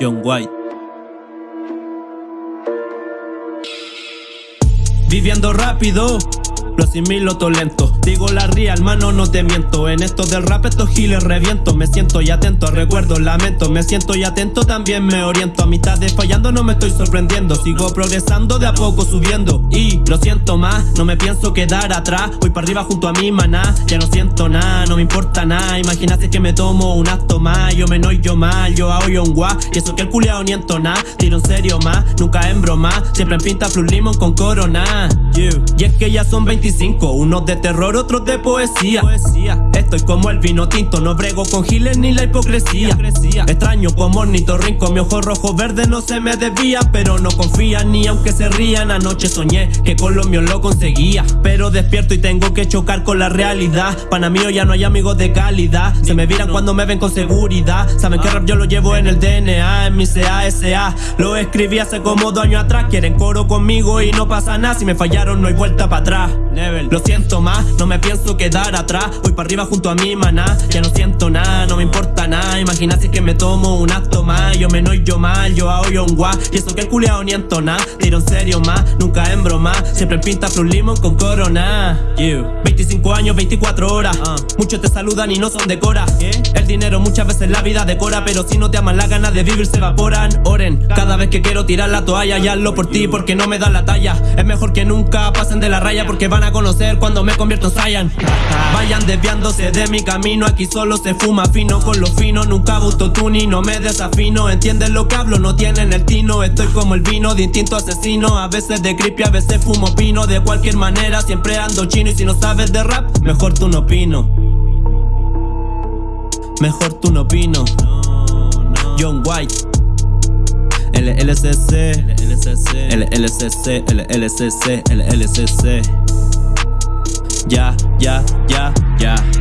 John White. Viviendo rápido, lo asimilo todo lento Digo la real, mano, no te miento. En esto del rap estos giles reviento. Me siento y atento, recuerdo, lamento. Me siento y atento, también me oriento. A mitad de fallando no me estoy sorprendiendo. Sigo progresando, de a poco subiendo. Y lo siento más, no me pienso quedar atrás. Voy para arriba junto a mi maná. Ya no siento nada, no me importa nada. Imagínate que me tomo un acto más. Yo me noy yo mal, yo hago yo un guá. Y eso que el culiao ni nada Tiro en serio más, nunca en broma. Siempre en pinta flu limón con corona Y es que ya son 25 Unos de terror, otros de poesía. Estoy como el vino tinto, no brego con giles ni la hipocresía. Extraño como ornitorrinco, mi ojo rojo verde no se me desvía. Pero no confía ni aunque se rían. Anoche soñé que con lo mío lo conseguía. Pero despierto y tengo que chocar con la realidad. Pana mío ya no hay amigos de calidad. Se me viran cuando me ven con seguridad. Saben que rap yo lo llevo en el DNA, en mi CASA. Lo escribí hace como dos años atrás. Quieren coro conmigo y no pasa nada. Si me no hay vuelta para atrás. Lo siento más, no me pienso quedar atrás. Voy para arriba junto a mi maná. Ya no siento nada, Imagínate que me tomo un acto más Yo me noy yo mal, yo hago yo un guá. Y eso que el culiao ni entona Tiro en serio más, nunca en broma Siempre pinta un limón con corona. 25 años, 24 horas. Uh. Muchos te saludan y no son de cora. El dinero muchas veces la vida decora Pero si no te aman las ganas de vivir se evaporan. Oren, cada vez que quiero tirar la toalla Y hazlo por ti porque no me dan la talla. Es mejor que nunca pasen de la raya Porque van a conocer cuando me convierto en Saiyan Vayan desviándose de mi camino Aquí solo se fuma fino con lo fino Nunca busto ni no me desafino. Entienden lo que hablo, no tienen el tino. Estoy como el vino de instinto asesino. A veces de creepy, a veces fumo pino. De cualquier manera siempre ando chino. Y si no sabes de rap, mejor tú no opino. Mejor tú no opino. John White. LLCC, LLCC, LLCC, LLCC. Ya, ya, ya, ya.